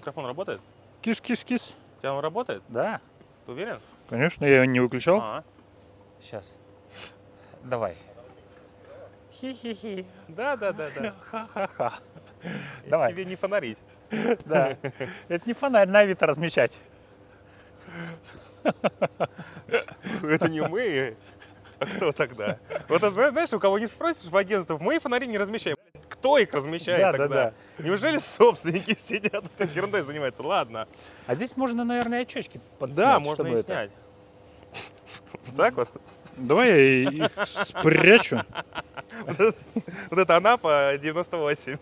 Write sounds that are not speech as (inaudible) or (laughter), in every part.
Микрофон работает? Кис-кис-кис. У тебя он работает? Да, Ты уверен? конечно, я его не выключал. А, Сейчас. Давай. Хи-хи-хи. да, да, да, да. Ха-ха-ха. Давай. Тебе не фонарить. Да. Это не фонарь на Авито размещать. Это не мы. А кто тогда? Вот знаешь, у кого не спросишь в агентствах, мы фонари не размещаем. Кто их размещает Да, да, тогда? Неужели собственники (laughs) сидят этой ерундой занимаются? Ладно. А здесь можно, наверное, очечки подснять, Да, можно и это- снять. Вот (laughs) так вот. Давай я их спрячу. (laughs) Вот это Анапа 98.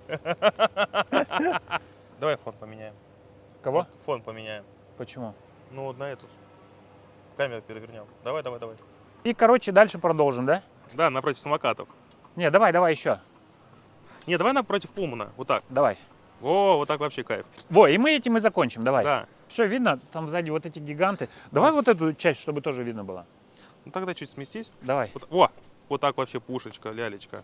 Давай фон поменяем. Кого? Фон поменяем. Почему? Ну, вот на эту. Камеру перевернем. Давай, давай, давай. И, короче, дальше продолжим, да? Да, напротив самокатов. Не, давай, давай еще. Не, давай напротив Пумана. Вот так. Давай. О, вот так вообще кайф. Во, и мы этим и закончим, давай. Да. Все видно, там сзади вот эти гиганты. Давай вот эту часть, чтобы тоже видно было. Ну тогда чуть сместись. Давай. Вот, о, вот так вообще пушечка, лялечка.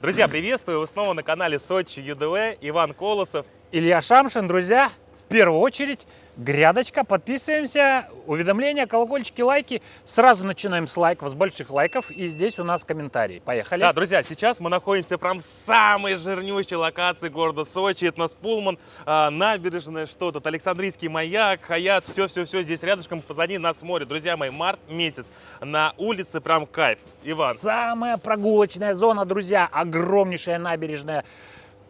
Друзья, приветствую! Вы снова на канале Сочи ЮДВ. Иван Колосов. Илья Шамшин, друзья, первую очередь, грядочка, подписываемся, уведомления, колокольчики, лайки. Сразу начинаем с лайков, с больших лайков, и здесь у нас комментарии. Поехали. Да, друзья, сейчас мы находимся прям в самой жирнющей локации города Сочи. Это у нас Пулман, а, набережная, что тут, Александрийский маяк, Хаят, все-все-все здесь рядышком, позади нас море. Друзья мои, март месяц, на улице прям кайф. Иван, Самая прогулочная зона, друзья, огромнейшая набережная,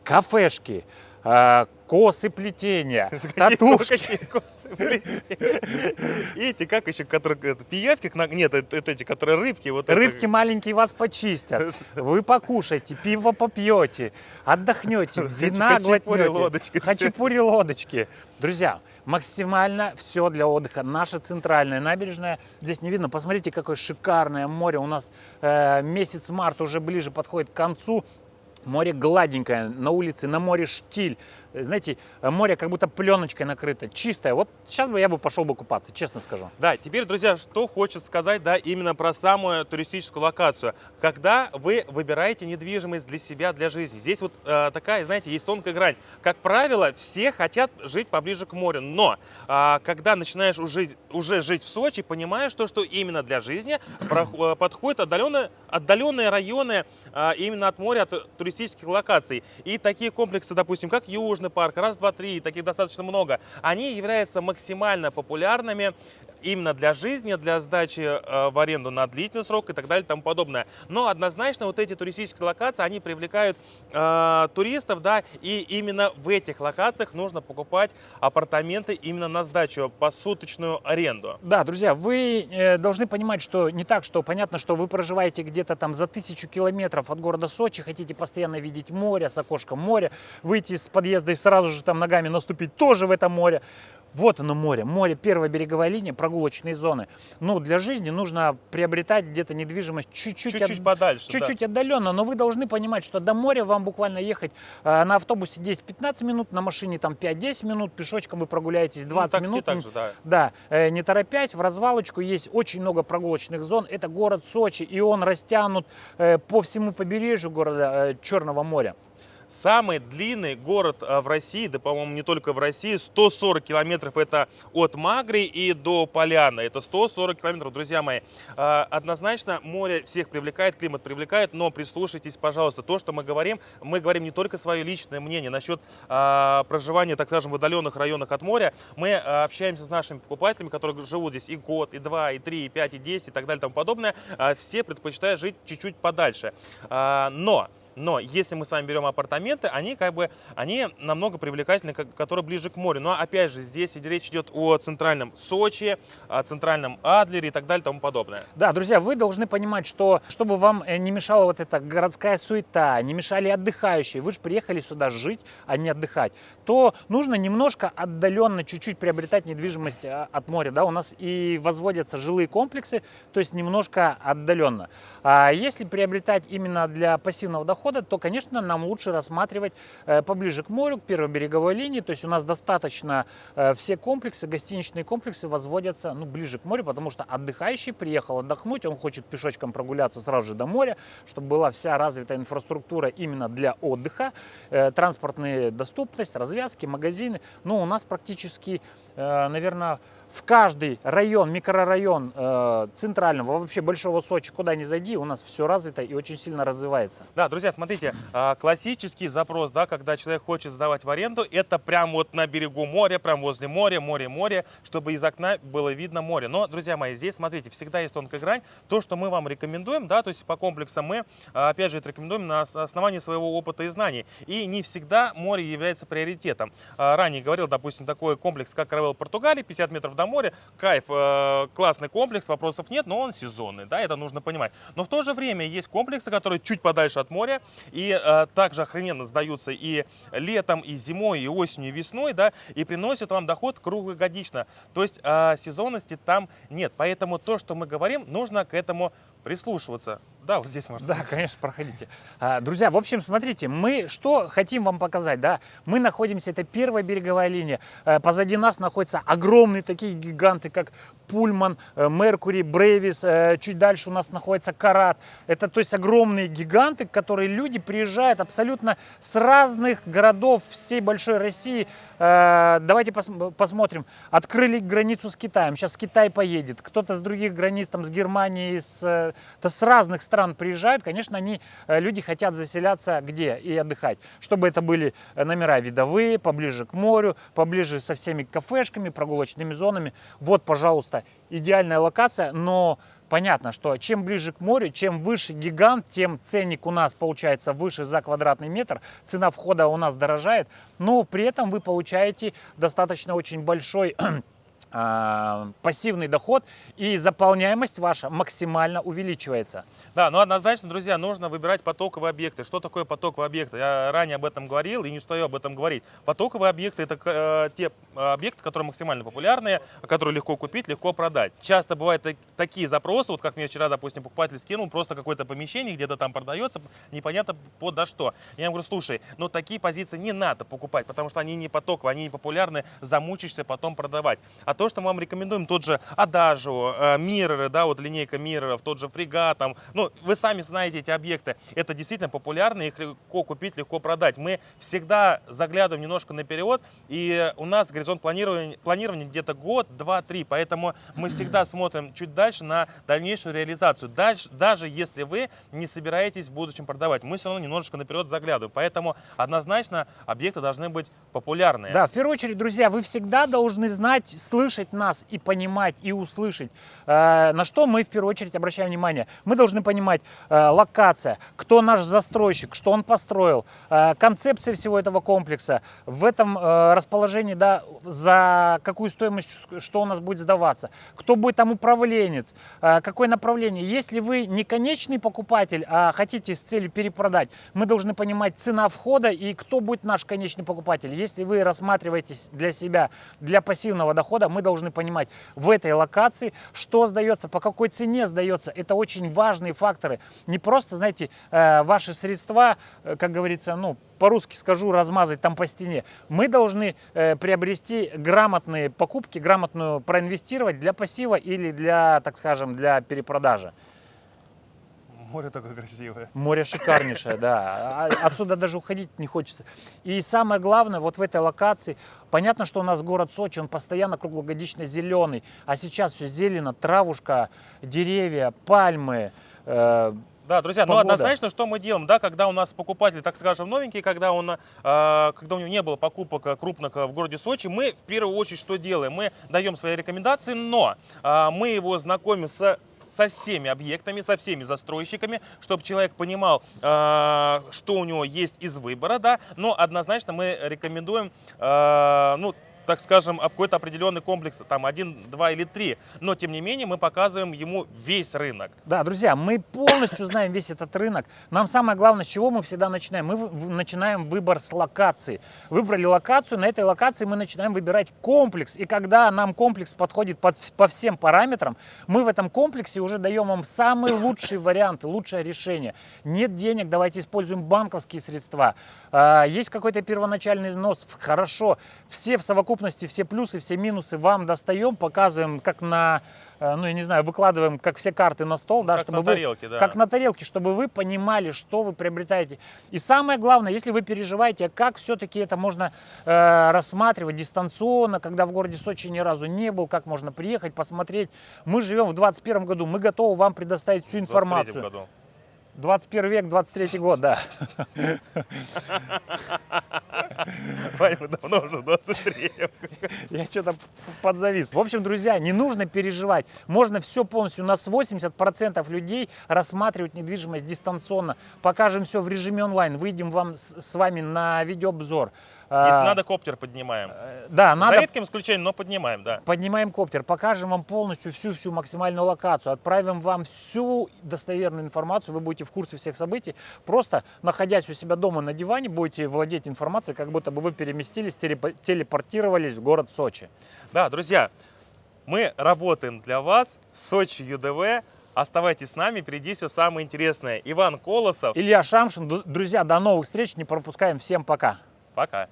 кафешки, косы плетения, (laughs) татушки. (laughs) И эти, как еще, которые, пиявки, нет, это, эти, которые рыбки. Вот. Рыбки маленькие вас почистят, (laughs) вы покушаете, пиво попьете, отдохнете, вина глотнете. Хачапури, лодочки. Друзья, максимально все для отдыха. Наша центральная набережная. Здесь не видно. Посмотрите, какое шикарное море. У нас э, месяц март уже ближе подходит к концу. Море гладенькое, на улице, на море штиль. Э, Знаете, э, море как будто пленочкой накрыто, чистое. Вот сейчас бы я бы пошел бы купаться, честно скажу. Да, теперь, друзья, что хочется сказать, да, именно про самую туристическую локацию. Когда вы выбираете недвижимость для себя, для жизни, здесь вот э, такая, знаете, есть тонкая грань. Как правило, все хотят жить поближе к морю, но а, когда начинаешь уже, уже жить в Сочи, понимаешь то, что именно для жизни э, подходят отдаленные, отдаленные районы а, именно от моря, от туристических локаций. И такие комплексы, допустим, как Южный парк, раз, два, три, таких достаточно много, они являются максимально популярными именно для жизни, для сдачи э, в аренду на длительный срок и так далее и тому подобное. Но однозначно вот эти туристические локации, они привлекают э, туристов, да, и именно в этих локациях нужно покупать апартаменты именно на сдачу, посуточную аренду. Да, друзья, вы э, должны понимать, что не так, что понятно, что вы проживаете где-то там за тысячу километров от города Сочи, хотите постоянно видеть море, с окошком море, выйти из подъезда и сразу же там ногами наступить тоже в это море. Вот оно море, море, первая береговая линия, прогулочные зоны. Ну, для жизни нужно приобретать где-то недвижимость чуть-чуть, Чуть-чуть от- подальше. да. чуть-чуть отдаленно, но вы должны понимать, что до моря вам буквально ехать э, на автобусе 10-15 минут, на машине там 5-10 минут, пешочком вы прогуляетесь 20 ну, такси минут. также, да. Да, э, не торопясь, в развалочку есть очень много прогулочных зон. Это город Сочи, и он растянут э, по всему побережью города э, Черного моря. Самый длинный город а, в России, да, по-моему, не только в России, 140 километров это от Магри и до Поляны. Это 140 километров, друзья мои. А, Однозначно море всех привлекает, климат привлекает, но прислушайтесь, пожалуйста, то, что мы говорим, мы говорим не только свое личное мнение насчет а, проживания, так скажем, в отдаленных районах от моря. Мы общаемся с нашими покупателями, которые живут здесь и год, и два, и три, и пять, и десять, и так далее, и тому подобное. Все предпочитают жить чуть-чуть подальше. Но но если мы с вами берем апартаменты, они как бы, они намного привлекательны, которые ближе к морю. Но опять же, здесь речь идет о центральном Сочи, о центральном Адлере и так далее и тому подобное. Да, друзья, вы должны понимать, что чтобы вам э, не мешала вот эта городская суета, не мешали отдыхающие, вы же приехали сюда жить, а не отдыхать, то нужно немножко отдаленно чуть-чуть приобретать недвижимость а, от моря. Да? У нас и возводятся жилые комплексы, то есть немножко отдаленно. А если приобретать именно для пассивного дохода, входа, то, конечно, нам лучше рассматривать э, поближе к морю, к первой береговой линии. То есть у нас достаточно э, все комплексы, гостиничные комплексы возводятся ну, ближе к морю, потому что отдыхающий приехал отдохнуть, он хочет пешочком прогуляться сразу же до моря, чтобы была вся развитая инфраструктура именно для отдыха, э, транспортная доступность, развязки, магазины. Ну, у нас практически, наверное, в каждый район, микрорайон э, центрального, вообще большого Сочи, куда ни зайди, у нас все развито и очень сильно развивается. Да, друзья, смотрите, а, классический запрос, да, когда человек хочет сдавать в аренду, это прям вот на берегу моря, прям возле моря, море, море, чтобы из окна было видно море. Но, друзья мои, здесь, смотрите, всегда есть тонкая грань. То, что мы вам рекомендуем, да, то есть по комплексам мы, а, опять же, это рекомендуем на основании своего опыта и знаний. И не всегда море является приоритетом. А, ранее говорил, допустим, такой комплекс, как Каравелл Португалии, 50 метров до моря, кайф, э, классный комплекс, вопросов нет, но он сезонный, да, это нужно понимать. Но в то же время есть комплексы, которые чуть подальше от моря и э, также охрененно сдаются и летом, и зимой, и осенью, и весной, да, и приносят вам доход круглогодично. То есть э, сезонности там нет, поэтому то, что мы говорим, нужно к этому прислушиваться. Да, вот здесь можно. Да, конечно, проходите. А, друзья, в общем, смотрите, мы что хотим вам показать, да? Мы находимся, это первая береговая линия. Э, позади нас находятся огромные такие гиганты, как Пульман, э, Меркури, Брейвис. Э, чуть дальше у нас находится Карат. Это, то есть, огромные гиганты, которые люди приезжают абсолютно с разных городов всей большой России. Давайте пос посмотрим. Открыли границу с Китаем. Сейчас Китай поедет. Кто-то с других границ, там, с Германии, с, с разных стран стран приезжают, конечно, они, э, люди хотят заселяться где и отдыхать. Чтобы это были э, номера видовые, поближе к морю, поближе со всеми кафешками, прогулочными зонами. Вот, пожалуйста, идеальная локация, но понятно, что чем ближе к морю, чем выше гигант, тем ценник у нас получается выше за квадратный метр, цена входа у нас дорожает, но при этом вы получаете достаточно очень большой (clears throat) пассивный доход и заполняемость ваша максимально увеличивается. Да, но однозначно, друзья, нужно выбирать потоковые объекты. Что такое потоковые объекты? Я ранее об этом говорил и не устаю об этом говорить. Потоковые объекты – это э, те объекты, которые максимально популярные, которые легко купить, легко продать. Часто бывают такие запросы, вот как мне вчера, допустим, покупатель скинул, просто какое-то помещение где-то там продается, непонятно под что. Я ему говорю, слушай, но такие позиции не надо покупать, потому что они не потоковые, они не популярны, замучишься потом продавать. А то, что мы вам рекомендуем, тот же Адажио, э, Мирроры, да, вот линейка Мирроров, тот же Фрегат, там, ну, вы сами знаете эти объекты, это действительно популярно, их легко купить, легко продать. Мы всегда заглядываем немножко наперед, и у нас горизонт планирования, планирования где-то год, два, три, поэтому мы всегда смотрим чуть дальше на дальнейшую реализацию, дальше, даже если вы не собираетесь в будущем продавать, мы все равно немножечко наперед заглядываем, поэтому однозначно объекты должны быть популярные. Да, в первую очередь, друзья, вы всегда должны знать, слышать, слышать нас и понимать, и услышать, э, на что мы в первую очередь обращаем внимание. Мы должны понимать э, локация, кто наш застройщик, что он построил, э, концепция всего этого комплекса, в этом расположении, да, за какую стоимость, что у нас будет сдаваться, кто будет там управленец, какое направление. Если вы не конечный покупатель, а хотите с целью перепродать, мы должны понимать цена входа и кто будет наш конечный покупатель. Если вы рассматриваете для себя, для пассивного дохода, мы мы должны понимать в этой локации, что сдается, по какой цене сдается. Это очень важные факторы. Не просто, знаете, э, ваши средства, э, как говорится, ну, по-русски скажу, размазать там по стене. Мы должны э, приобрести грамотные покупки, грамотную проинвестировать для пассива или для, так скажем, для перепродажи. Море такое красивое. Море шикарнейшее, да. А, отсюда даже уходить не хочется. И самое главное, вот в этой локации, понятно, что у нас город Сочи, он постоянно круглогодично зеленый, а сейчас все зелено, травушка, деревья, пальмы, э, да, друзья, ну, Погода. ну однозначно, что мы делаем, да, когда у нас покупатель, так скажем, новенький, когда, он, э, когда у него не было покупок крупных в городе Сочи, мы в первую очередь что делаем? Мы даем свои рекомендации, но э, мы его знакомим с со всеми объектами, со всеми застройщиками, чтобы человек понимал, э, что у него есть из выбора, да, но однозначно мы рекомендуем, э, ну, так скажем, какой-то определенный комплекс, там один, два или три. Но, тем не менее, мы показываем ему весь рынок. Да, друзья, мы полностью знаем весь этот рынок. Нам самое главное, с чего мы всегда начинаем? Мы начинаем выбор с локации. Выбрали локацию, на этой локации мы начинаем выбирать комплекс. И когда нам комплекс подходит под по всем параметрам, мы в этом комплексе уже даем вам самые лучшие варианты, лучшее решение. Нет денег, давайте используем банковские средства. А, Есть какой-то первоначальный износ, хорошо. Все в совокупности, все плюсы, все минусы вам достаем, показываем, как на, э, ну я не знаю, выкладываем, как все карты на стол, да, как чтобы на вы, тарелке, да. как на тарелке, чтобы вы понимали, что вы приобретаете. И самое главное, если вы переживаете, а как все-таки это можно э, рассматривать дистанционно, когда в городе Сочи ни разу не был, как можно приехать, посмотреть. Мы живем в 2021 году, мы готовы вам предоставить всю В 23 информацию. году. 21 век, 23 год, да. Вань, мы давно уже в 23 Я что-то подзавис. В общем, друзья, не нужно переживать. Можно все полностью. У нас 80% людей рассматривают недвижимость дистанционно. Покажем все в режиме онлайн. Выйдем вам с вами на видеообзор. Если А, надо, коптер поднимаем. э, Да, За надо редким исключением, но поднимаем, да. Поднимаем коптер, покажем вам полностью всю-всю максимальную локацию, отправим вам всю достоверную информацию, вы будете в курсе всех событий. Просто находясь у себя дома на диване, будете владеть информацией, как будто бы вы переместились, телепо- телепортировались в город Сочи. Да, друзья, мы работаем для вас. Сочи ЮДВ. Оставайтесь с нами, впереди все самое интересное. Иван Колосов. Илья Шамшин, друзья, до новых встреч, не пропускаем, всем пока. Пока.